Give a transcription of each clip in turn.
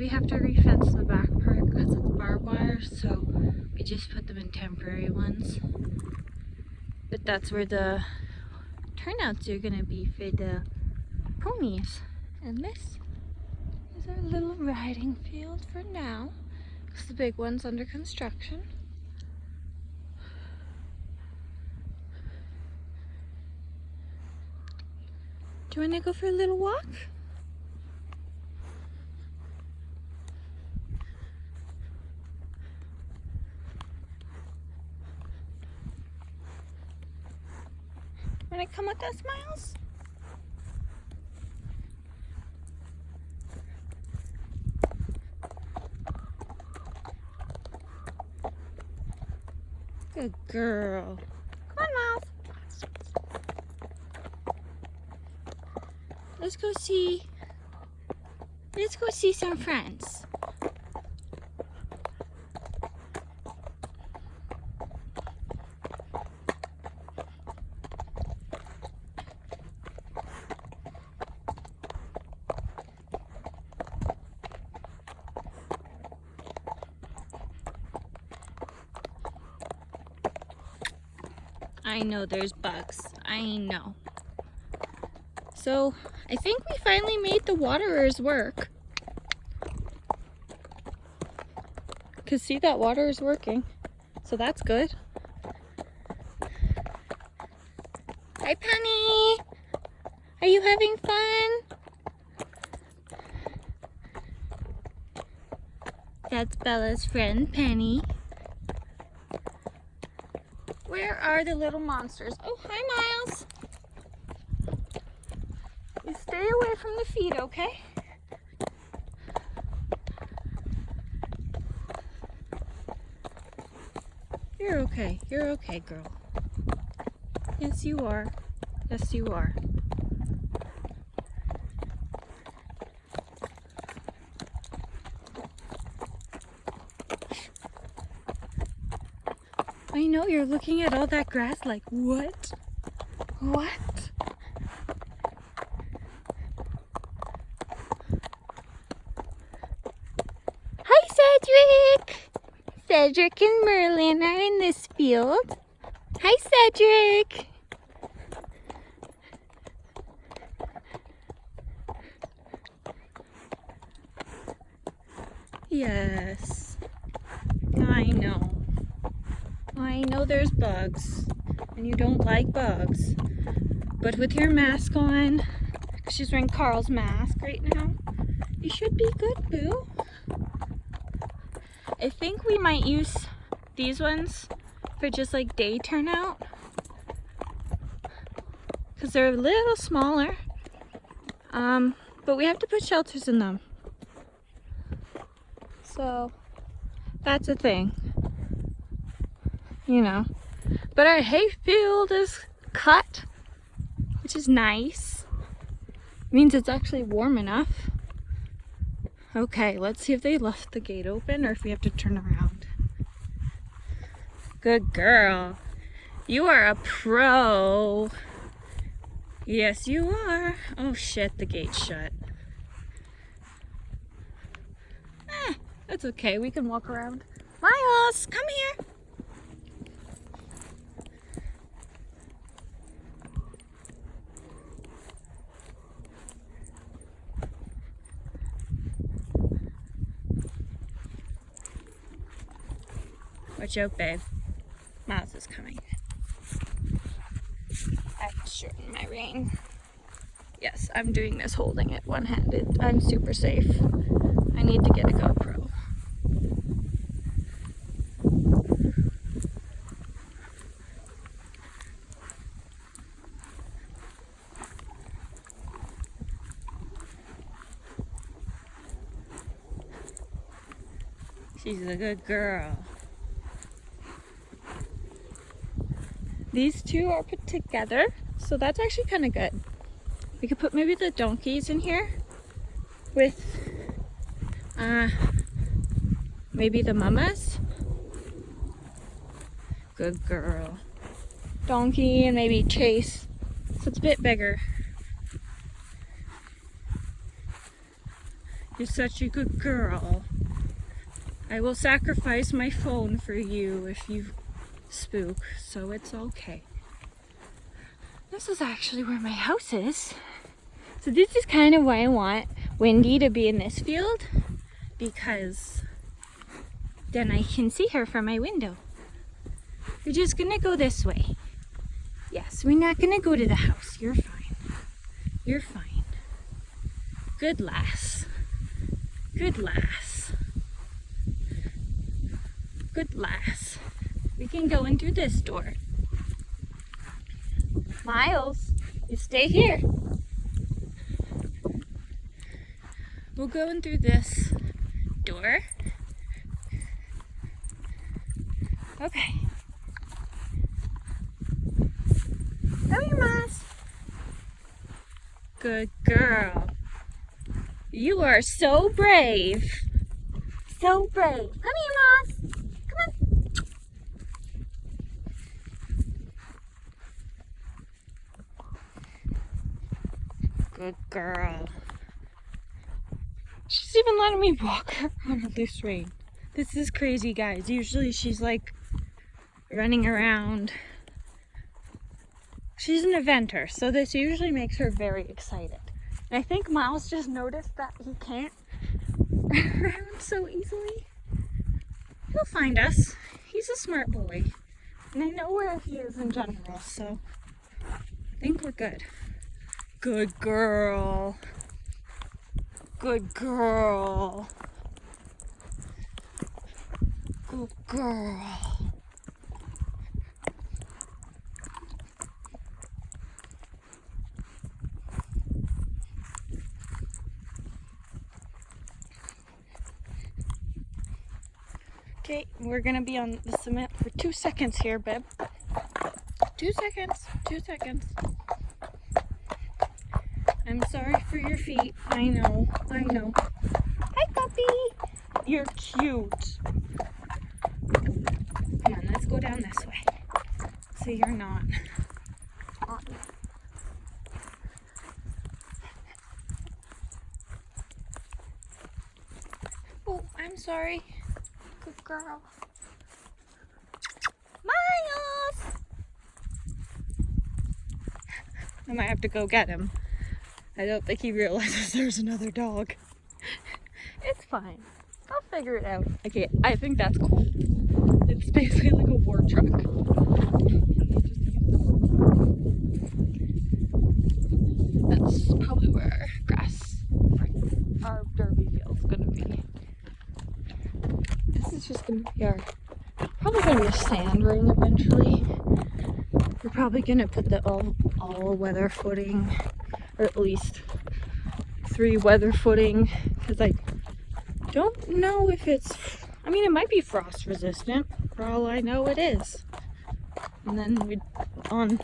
we have to refence the back part because it's barbed wire so we just put them in temporary ones. But that's where the turnouts are gonna be for the ponies. And this is our little riding field for now because the big one's under construction. Do you want to go for a little walk? Come with us, Miles? Good girl. Come on, Miles. Let's go see, let's go see some friends. I know there's bugs. I know. So I think we finally made the waterers work. Cause see that water is working. So that's good. Hi Penny! Are you having fun? That's Bella's friend, Penny. Where are the little monsters? Oh, hi, Miles. You stay away from the feet, okay? You're okay. You're okay, girl. Yes, you are. Yes, you are. I know you're looking at all that grass like, what? What? Hi, Cedric! Cedric and Merlin are in this field. Hi, Cedric! Yes, I know. I know there's bugs and you don't like bugs, but with your mask on, she's wearing Carl's mask right now, you should be good, boo. I think we might use these ones for just like day turnout because they're a little smaller, um, but we have to put shelters in them. So that's a thing you know. But our hay field is cut, which is nice. means it's actually warm enough. Okay, let's see if they left the gate open or if we have to turn around. Good girl. You are a pro. Yes, you are. Oh shit, the gate's shut. Eh, that's okay. We can walk around. Miles, come here. Watch out, babe. Miles is coming. I have to shorten my rein. Yes, I'm doing this holding it one-handed. I'm super safe. I need to get a GoPro. She's a good girl. These two are put together, so that's actually kind of good. We could put maybe the donkeys in here with uh, maybe the mamas. Good girl. Donkey and maybe Chase. So it's a bit bigger. You're such a good girl. I will sacrifice my phone for you if you spook, so it's okay. This is actually where my house is. So this is kind of why I want Wendy to be in this field because then I can see her from my window. We're just gonna go this way. Yes, we're not gonna go to the house. You're fine. You're fine. Good lass. Good lass. Good lass. We can go in through this door. Miles, you stay here. We'll go in through this door. Okay. Come here, Miles. Good girl. You are so brave. So brave. Come here, Moss. Good girl. She's even letting me walk on a loose rein. This is crazy, guys. Usually she's like running around. She's an eventer, so this usually makes her very excited. And I think Miles just noticed that he can't run around so easily. He'll find us. He's a smart boy. And I know where he is in general, so I think we're good. Good girl. Good girl. Good girl. Okay, we're gonna be on the cement for two seconds here, babe. Two seconds, two seconds. I'm sorry for your feet. I know, I know. Hi, puppy. You're cute. Come on, let's go down this way. So you're not. Oh, I'm sorry. Good girl. Miles! I might have to go get him. I don't think he realizes there's another dog. it's fine. I'll figure it out. Okay, I think that's cool. It's basically like a war truck. That's probably where grass, our derby field's gonna be This is just gonna be our, probably gonna be a sand ring eventually. We're probably gonna put the all, all weather footing, or at least three weather footing, because I don't know if it's, I mean it might be frost resistant, for all I know it is. And then we on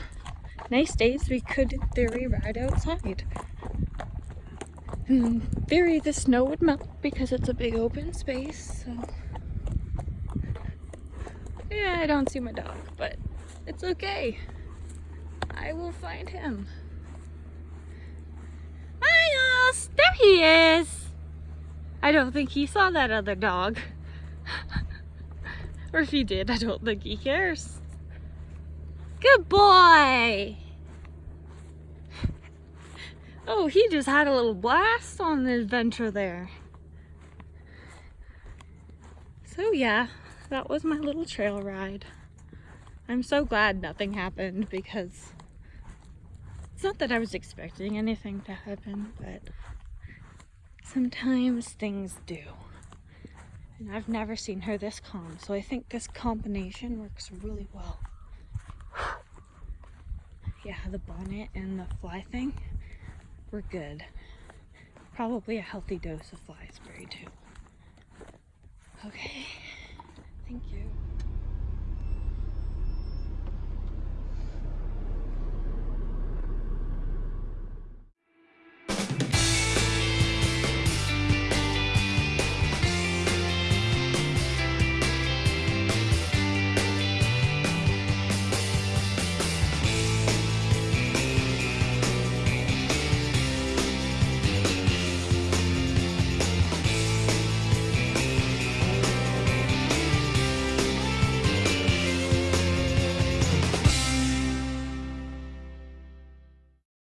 nice days we could in theory ride outside. In theory the snow would melt because it's a big open space, so yeah, I don't see my dog, but it's okay. I will find him. Miles! There he is! I don't think he saw that other dog. or if he did, I don't think he cares. Good boy! Oh, he just had a little blast on the adventure there. So yeah, that was my little trail ride. I'm so glad nothing happened because it's not that I was expecting anything to happen, but sometimes things do. And I've never seen her this calm, so I think this combination works really well. yeah, the bonnet and the fly thing were good. Probably a healthy dose of fly spray too. Okay.